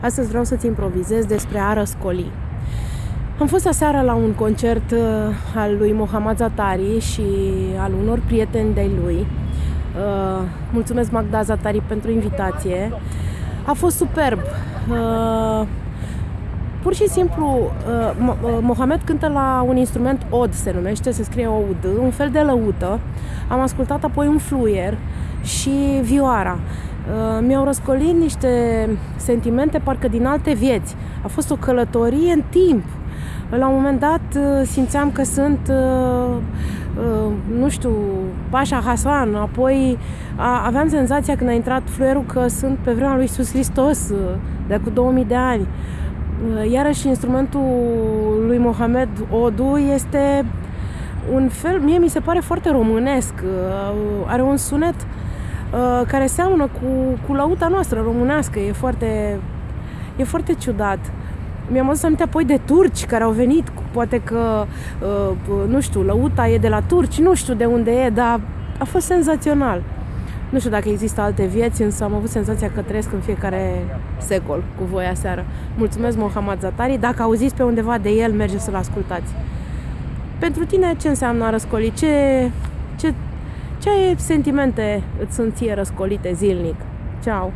Astăzi vreau să-ți improvizez despre a răscoli. Am fost aseară la un concert uh, al lui Mohamed Zatari și al unor prieteni de lui. Uh, mulțumesc Magda Zatari pentru invitație. A fost superb. Uh, pur și simplu, Mohamed cântă la un instrument od, se numește, se scrie OUD, un fel de lăută. Am ascultat apoi un fluier și vioara. Uh, mi-au răscolit niște sentimente parcă din alte vieți. A fost o călătorie în timp. La un moment dat uh, simțeam că sunt, uh, nu știu, Pașa Hasan, apoi aveam senzația când a intrat fluierul că sunt pe vremea lui Iisus Hristos, de cu 2000 de ani. Iarăși instrumentul lui Mohamed Odu este un fel, mie mi se pare foarte românesc, are un sunet uh, Uh, care seamănă cu, cu lauta noastră românească. E foarte, e foarte ciudat. Mi-am adus aminte apoi de turci care au venit, poate că, uh, nu știu, lăuta e de la turci, nu știu de unde e, dar a fost senzațional. Nu știu dacă există alte vieți, însă am avut senzația că trăiesc în fiecare secol cu voi aseară. Mulțumesc, Mohamed Zatari. Dacă auziți pe undeva de el, mergeți să-l ascultați. Pentru tine, ce înseamnă a răscoli? Ce, ce ce sentimente îți sunt ție răscolite zilnic? Ceau!